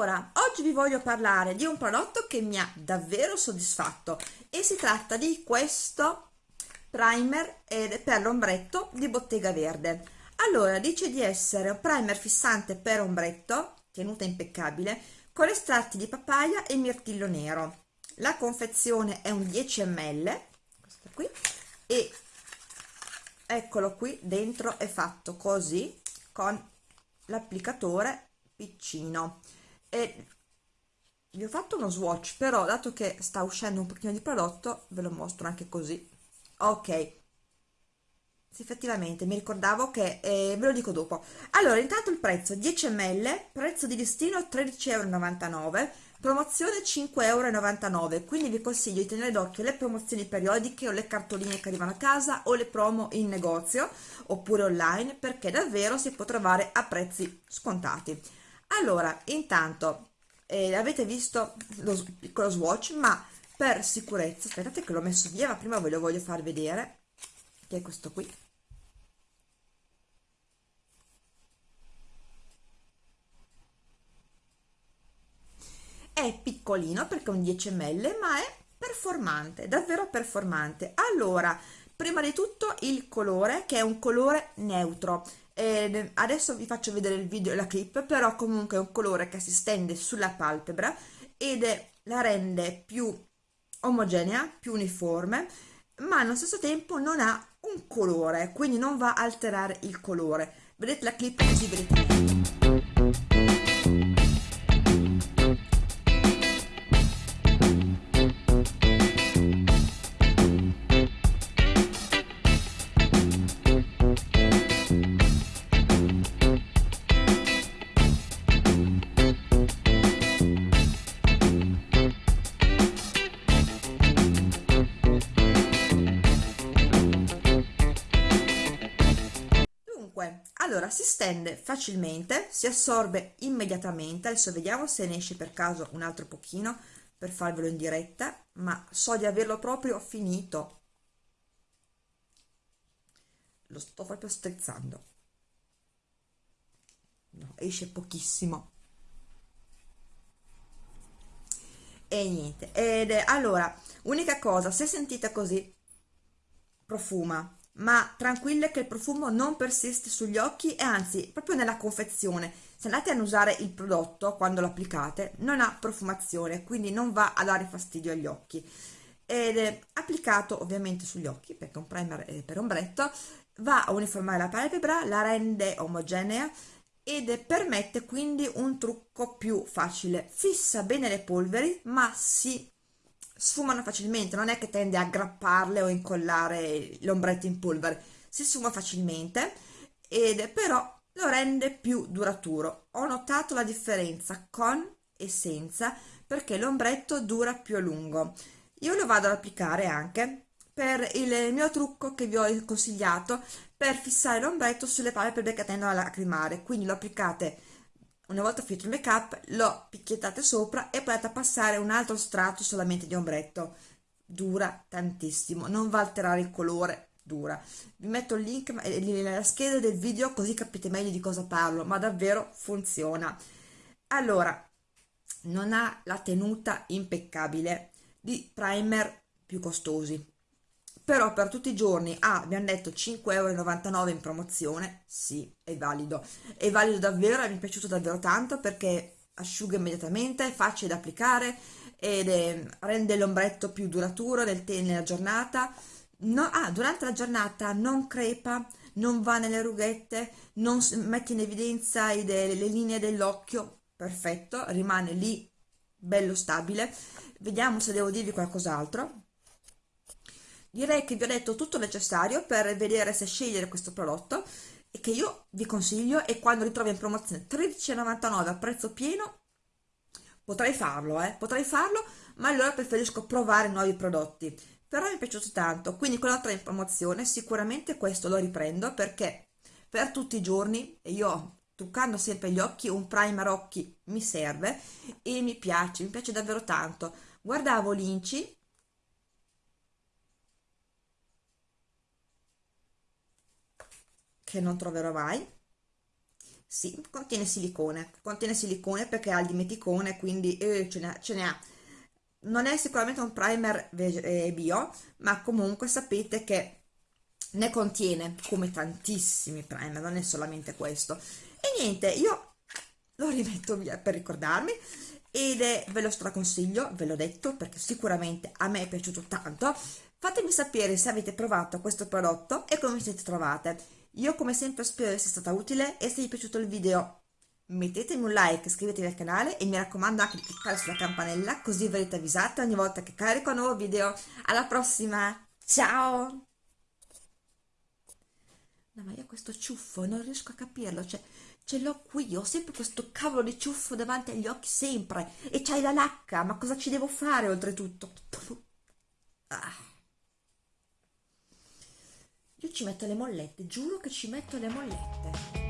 Allora, oggi vi voglio parlare di un prodotto che mi ha davvero soddisfatto e si tratta di questo primer per l'ombretto di Bottega Verde. Allora, dice di essere un primer fissante per ombretto, tenuta impeccabile, con estratti di papaya e mirtillo nero. La confezione è un 10 ml, questo qui, e eccolo qui, dentro è fatto così, con l'applicatore piccino e vi ho fatto uno swatch però dato che sta uscendo un pochino di prodotto ve lo mostro anche così. Ok. Sì, effettivamente mi ricordavo che eh, ve lo dico dopo. Allora intanto il prezzo 10 ml prezzo di listino 13,99 euro promozione 5,99 euro quindi vi consiglio di tenere d'occhio le promozioni periodiche o le cartoline che arrivano a casa o le promo in negozio oppure online perché davvero si può trovare a prezzi scontati allora intanto eh, avete visto lo piccolo swatch ma per sicurezza aspettate che l'ho messo via ma prima ve lo voglio far vedere che è questo qui. È piccolino perché è un 10 ml ma è performante davvero performante. Allora prima di tutto il colore che è un colore neutro eh, adesso vi faccio vedere il video e la clip però comunque è un colore che si stende sulla palpebra ed è, la rende più omogenea più uniforme ma allo stesso tempo non ha un colore quindi non va a alterare il colore. Vedete la clip? Così vedete allora si stende facilmente, si assorbe immediatamente, adesso vediamo se ne esce per caso un altro pochino per farvelo in diretta, ma so di averlo proprio finito. Lo sto proprio strizzando. No, esce pochissimo. E niente, ed allora, unica cosa, se sentite così, profuma, ma tranquille che il profumo non persiste sugli occhi e anzi proprio nella confezione. Se andate a usare il prodotto quando lo applicate non ha profumazione quindi non va a dare fastidio agli occhi. Ed è applicato ovviamente sugli occhi perché un primer per ombretto va a uniformare la palpebra la rende omogenea ed permette quindi un trucco più facile. Fissa bene le polveri ma si sfumano facilmente, non è che tende a aggrapparle o incollare l'ombretto in polvere, si sfuma facilmente ed però lo rende più duraturo. Ho notato la differenza con e senza perché l'ombretto dura più a lungo. Io lo vado ad applicare anche per il mio trucco che vi ho consigliato per fissare l'ombretto sulle palpebre che tendono a lacrimare, quindi lo applicate una volta finito il make up lo picchiettate sopra e potete passare un altro strato solamente di ombretto. Dura tantissimo non va a alterare il colore dura. Vi metto il link nella scheda del video così capite meglio di cosa parlo ma davvero funziona. Allora non ha la tenuta impeccabile di primer più costosi però per tutti i giorni ah, abbiamo detto 5,99 euro in promozione. Sì, è valido. È valido davvero mi è piaciuto davvero tanto perché asciuga immediatamente è facile da applicare ed è, rende l'ombretto più duraturo nel nella giornata. No, ah, durante la giornata non crepa non va nelle rughette non mette in evidenza le, le linee dell'occhio. Perfetto, rimane lì bello stabile. Vediamo se devo dirvi qualcos'altro direi che vi ho detto tutto necessario per vedere se scegliere questo prodotto e che io vi consiglio e quando li trovi in promozione 13,99 a prezzo pieno potrei farlo eh potrei farlo ma allora preferisco provare nuovi prodotti. Però mi è piaciuto tanto quindi con l'altra in promozione sicuramente questo lo riprendo perché per tutti i giorni io truccando sempre gli occhi un primer occhi mi serve e mi piace mi piace davvero tanto. Guardavo l'inci che non troverò mai sì, contiene silicone, contiene silicone perché ha il dimeticone, quindi eh, ce n'è, ce n'è. Non è sicuramente un primer eh, bio, ma comunque sapete che ne contiene come tantissimi primer, non è solamente questo. E niente, io lo rimetto via per ricordarmi ed è, ve lo straconsiglio, ve l'ho detto perché sicuramente a me è piaciuto tanto. Fatemi sapere se avete provato questo prodotto e come siete trovate. Io come sempre spero di essere stata utile e se vi è piaciuto il video mettetemi un like, iscrivetevi al canale e mi raccomando anche di cliccare sulla campanella così verrete avvisati ogni volta che carico un nuovo video. Alla prossima, ciao! No, ma io questo ciuffo non riesco a capirlo, cioè ce l'ho qui, ho sempre questo cavolo di ciuffo davanti agli occhi, sempre, e c'hai la lacca, ma cosa ci devo fare oltretutto? Ah. Io ci metto le mollette, giuro che ci metto le mollette.